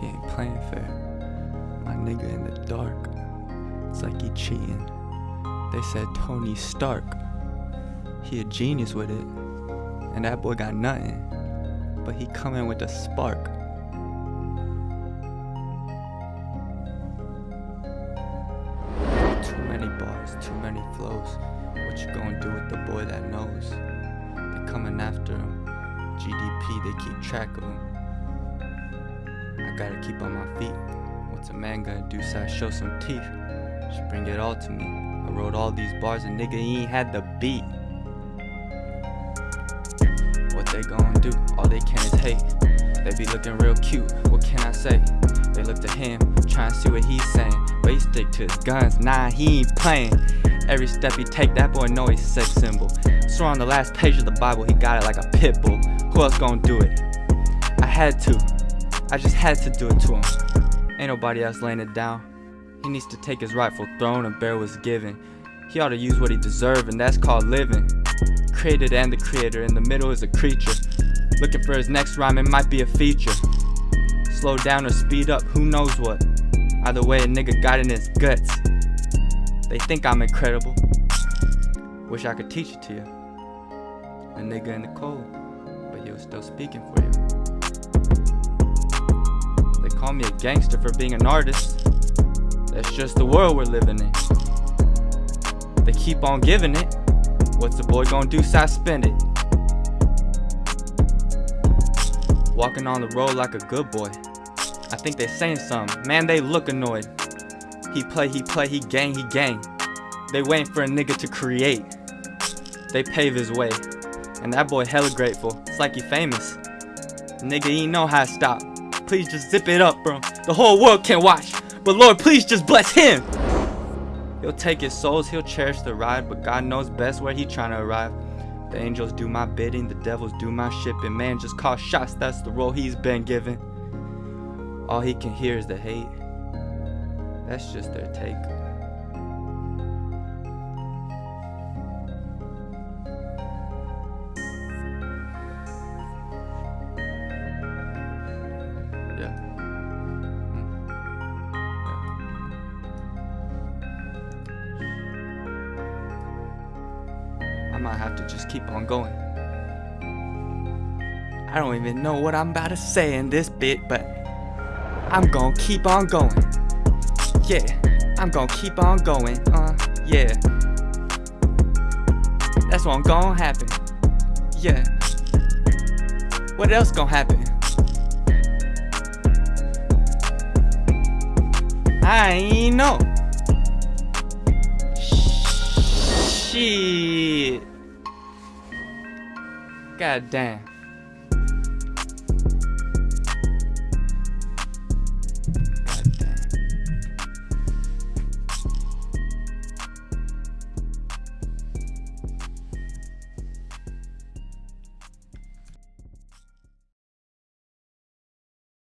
He ain't playing fair. My nigga in the dark. It's like he cheating. They said Tony Stark. He a genius with it. And that boy got nothing. But he coming with a spark. Too many bars, too many flows. What you gonna do with the boy that knows? They coming after him. GDP, they keep track of him. I gotta keep on my feet. What's a man gonna do? So I show some teeth. Just bring it all to me. I wrote all these bars and nigga he ain't had the beat. What they gonna do? All they can is hate. They be looking real cute. What can I say? They look to him, try and see what he's saying. But he stick to his guns. Nah, he ain't playing. Every step he take, that boy know he's a sex symbol. So on the last page of the Bible, he got it like a pit bull. Who else gonna do it? I had to. I just had to do it to him. Ain't nobody else laying it down. He needs to take his rightful throne and bear what's given. He ought to use what he deserve, and that's called living. Created and the creator, in the middle is a creature. Looking for his next rhyme, it might be a feature. Slow down or speed up, who knows what. Either way, a nigga got in his guts. They think I'm incredible. Wish I could teach it to you. A nigga in the cold, but he was still speaking for you. They call me a gangster for being an artist. That's just the world we're living in. They keep on giving it. What's the boy gonna do? I spend it. Walking on the road like a good boy. I think they saying something. Man, they look annoyed. He play, he play, he gang, he gang. They waiting for a nigga to create. They pave his way. And that boy hella grateful. It's like he famous. Nigga, he know how to stop. Please just zip it up, bro. The whole world can watch. But Lord, please just bless him. He'll take his souls, he'll cherish the ride, but God knows best where he trying to arrive. The angels do my bidding, the devils do my shipping. Man just call shots, that's the role he's been given. All he can hear is the hate. That's just their take. I might have to just keep on going. I don't even know what I'm about to say in this bit, but I'm gonna keep on going. Yeah, I'm gonna keep on going. Uh, yeah. That's what gonna happen. Yeah. What else gonna happen? I know. Shit. God damn.